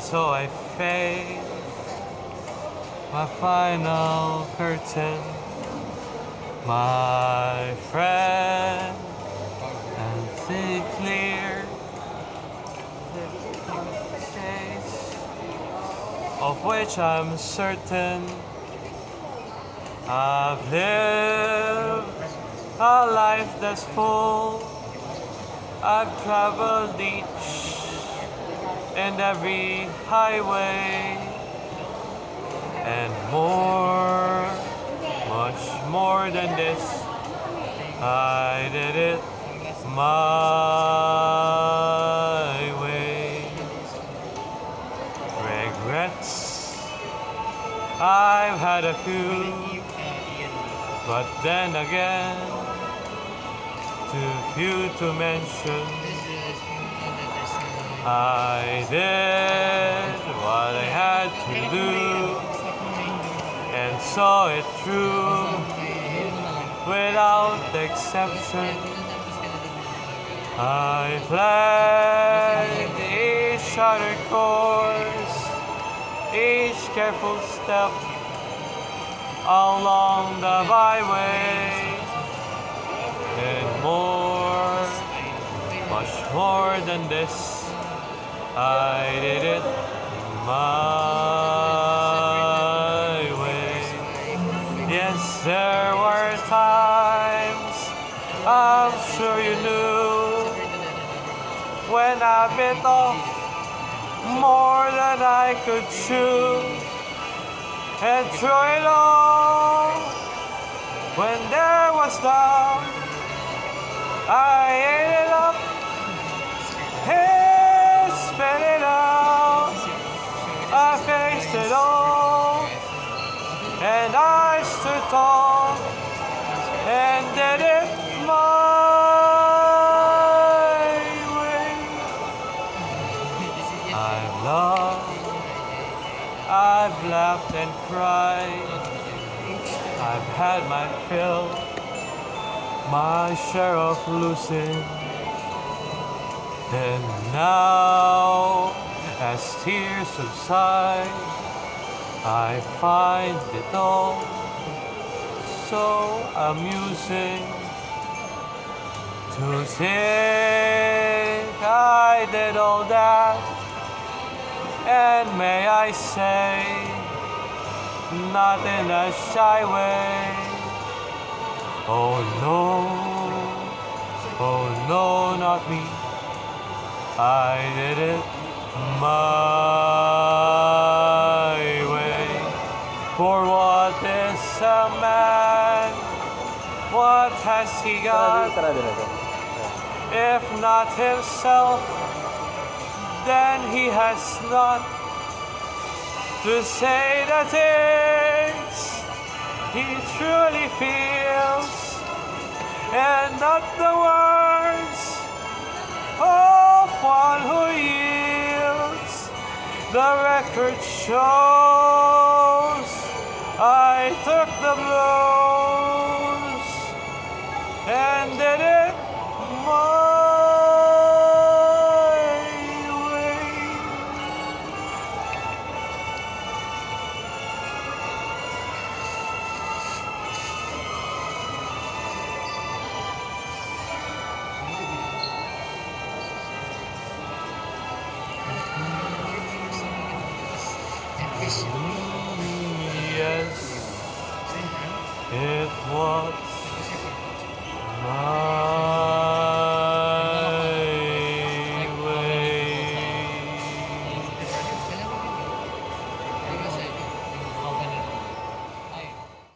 so I face my final curtain, my friend, and see clear the face of which I'm certain I've lived a life that's full. I've traveled each and every highway and more, much more than this. I did it my way. Regrets, I've had a few, but then again, too few to mention. I did what I had to do and saw it through without exception. I planned each charted course, each careful step along the byway, and more, much more than this. I did it my way. Yes, there were times I'm sure you knew when I bit off more than I could chew and threw it all when there was doubt. I ate it up. And did it my way. I've loved, I've laughed and cried, I've had my fill, my share of losing. And now, as tears subside, I find it all so amusing to think I did all that. And may I say, not in a shy way. Oh no, oh no, not me. I did it my way. For what is a man? What has he got? If not himself, then he has not to say the things he truly feels, and not the words of one who yields. The record shows I took the blows and did it my way. Yes, it was my